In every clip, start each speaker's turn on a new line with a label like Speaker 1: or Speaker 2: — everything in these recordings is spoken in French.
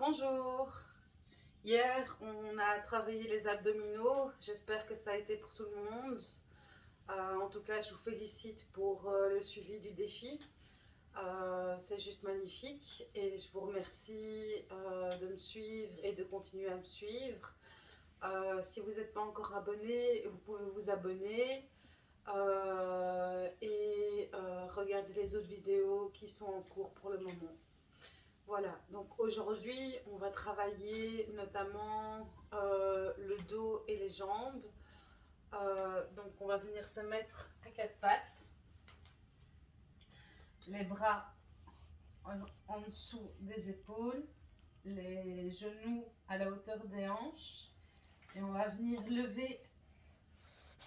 Speaker 1: Bonjour Hier, on a travaillé les abdominaux. J'espère que ça a été pour tout le monde. Euh, en tout cas, je vous félicite pour euh, le suivi du défi. Euh, c'est juste magnifique et je vous remercie de me suivre et de continuer à me suivre. si vous n'êtes pas encore abonné, vous pouvez vous abonner et regarder les autres vidéos qui sont en cours pour le moment. Voilà, donc aujourd'hui, on va travailler notamment euh, le dos et les jambes. Euh, donc on va venir se mettre à quatre pattes. Les bras en, dessous des épaules, les genoux à la hauteur des hanches. Et on va venir lever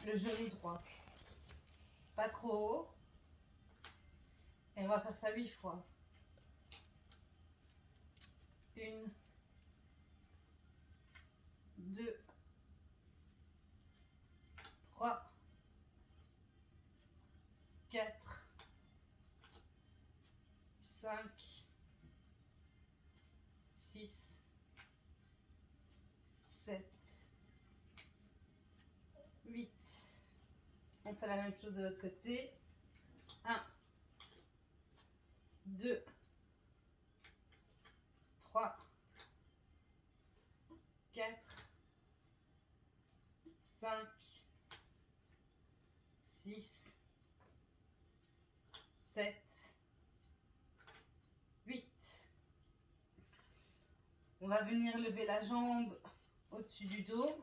Speaker 1: le genou droit. Pas trop haut. Et on va faire ça huit fois. Une, deux, trois, quatre, cinq, six, sept, huit. On fait la même chose de l'autre côté. Un, deux, 3, 4, 5, 6, 7, 8. On va venir lever la jambe au-dessus du dos.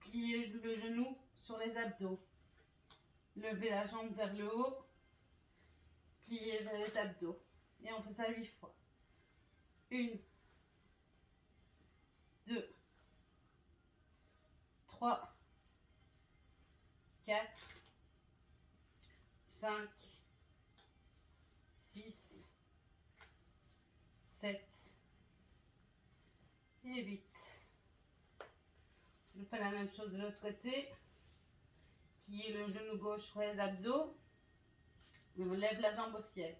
Speaker 1: Plier le genou sur les abdos. Lever la jambe vers le haut. Plier vers les abdos. Et on fait ça 8 fois. Une, deux, trois, quatre, cinq, six, sept et huit. Je fais la même chose de l'autre côté. Plier le genou gauche sur les abdos. on lève la jambe au ciel.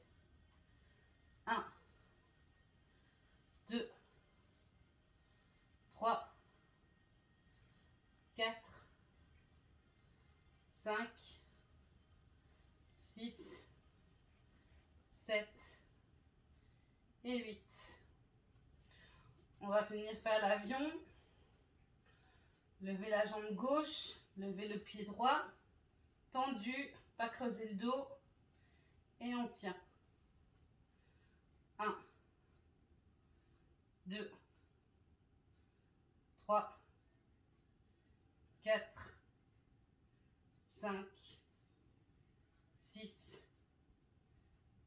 Speaker 1: Un. 2, 3, 4, 5, 6, 7 et 8. On va finir faire l'avion. Lever la jambe gauche, lever le pied droit, tendu, pas creuser le dos. Et on tient. 1, 2, 3, 4, 5, 6,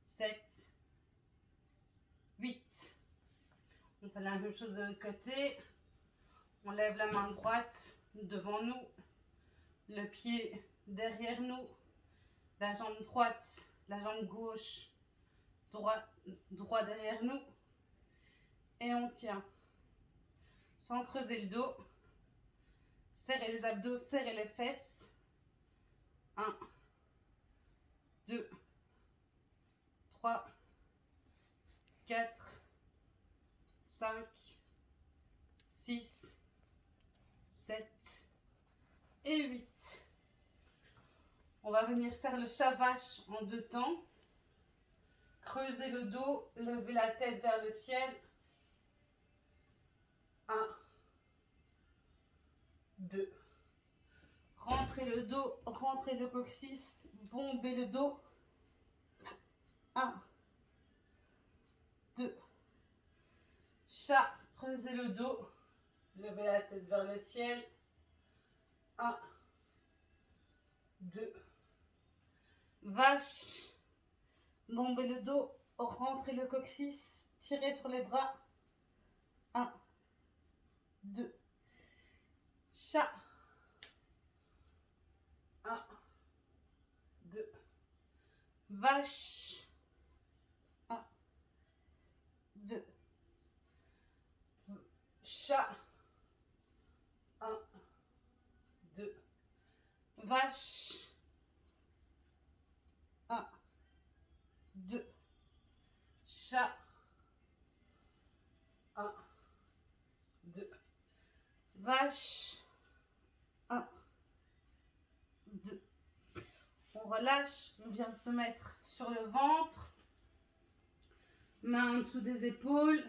Speaker 1: 7, 8. On fait la même chose de l'autre côté. On lève la main droite devant nous, le pied derrière nous, la jambe droite, la jambe gauche, droit, droit derrière nous et on tient. Sans creuser le dos. Serrez les abdos, serrez les fesses. 1, 2, 3, 4, 5, 6, 7 et 8. On va venir faire le chavache en deux temps. Creuser le dos, lever la tête vers le ciel 1, 2. Rentrez le dos, rentrez le coccyx, bombez le dos. 1, 2. Chat, creusez le dos, levez la tête vers le ciel. 1, 2. Vache, bombez le dos, rentrez le coccyx, tirez sur les bras. 1, 2. Chat. 1, 2. Vache. 1, 2. Chat. 1, 2. Vache. 1, 2. Chat. Vache. 1, 2. On relâche, on vient se mettre sur le ventre, main en dessous des épaules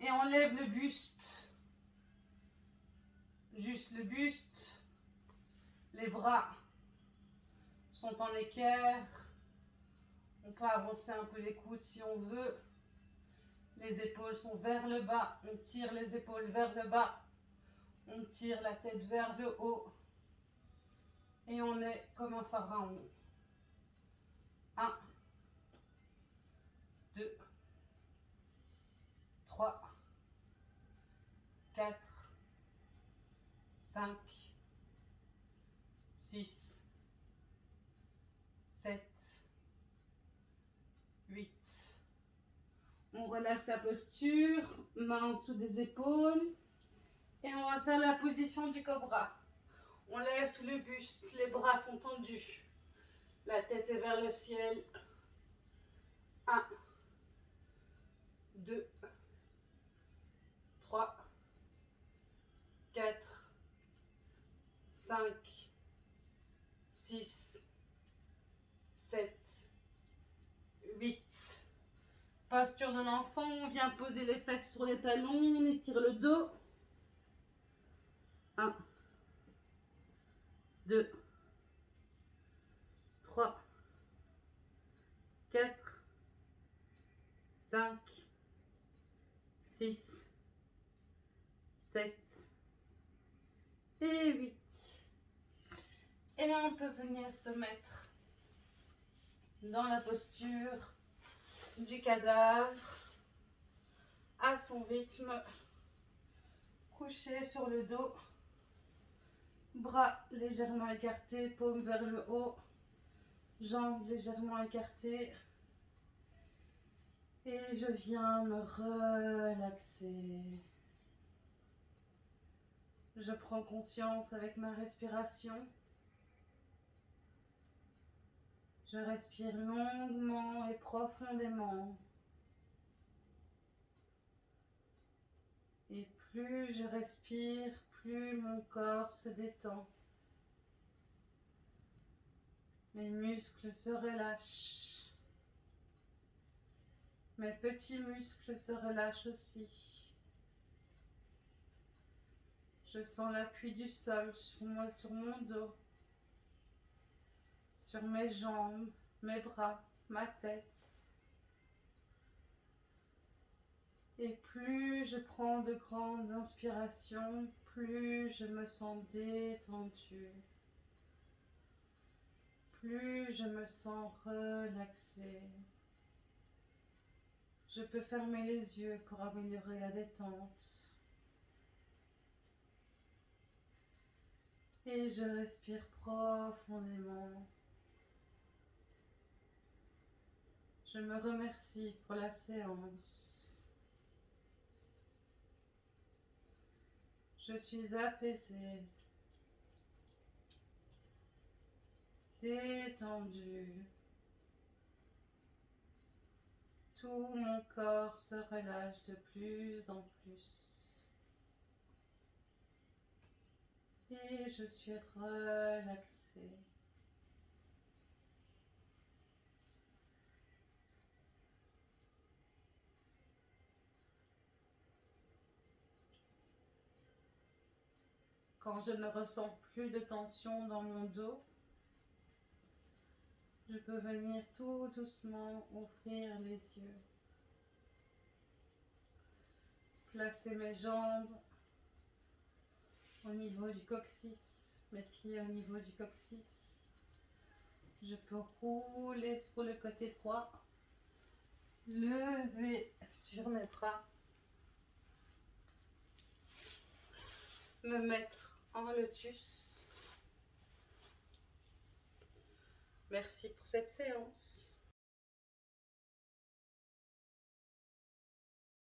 Speaker 1: et on lève le buste. Juste le buste, les bras sont en équerre. On peut avancer un peu les coudes si on veut. Les épaules sont vers le bas. On tire les épaules vers le bas. On tire la tête vers le haut. Et on est comme un pharaon. 1, 2, 3, 4, 5, 6, 7, 8. On relâche la posture, main en dessous des épaules. Et on va faire la position du cobra. On lève tout le buste, les bras sont tendus. La tête est vers le ciel. 1, 2, 3, 4, 5, 6, 7, 8. Posture de l'enfant, on vient poser les fesses sur les talons, on étire le dos. 1, 2, 3, 4, 5, 6, 7 et 8. Et là, on peut venir se mettre dans la posture du cadavre à son rythme, couché sur le dos, bras légèrement écartés, paume vers le haut, jambes légèrement écartées. Et je viens me relaxer. Je prends conscience avec ma respiration. Je respire longuement et profondément. Et plus je respire, plus mon corps se détend. Mes muscles se relâchent. Mes petits muscles se relâchent aussi. Je sens l'appui du sol sur moi, sur mon dos, sur mes jambes, mes bras, ma tête. Et plus je prends de grandes inspirations, plus je me sens détendue. Plus je me sens relaxée. Je peux fermer les yeux pour améliorer la détente. Et je respire profondément. Je me remercie pour la séance. Je suis apaisée, détendue. Tout mon corps se relâche de plus en plus. Et je suis relaxée. Quand je ne ressens plus de tension dans mon dos, je peux venir tout doucement ouvrir les yeux. Placer mes jambes au niveau du coccyx, mes pieds au niveau du coccyx. Je peux rouler sur le côté droit, lever sur mes bras, me mettre en lotus Merci pour cette séance.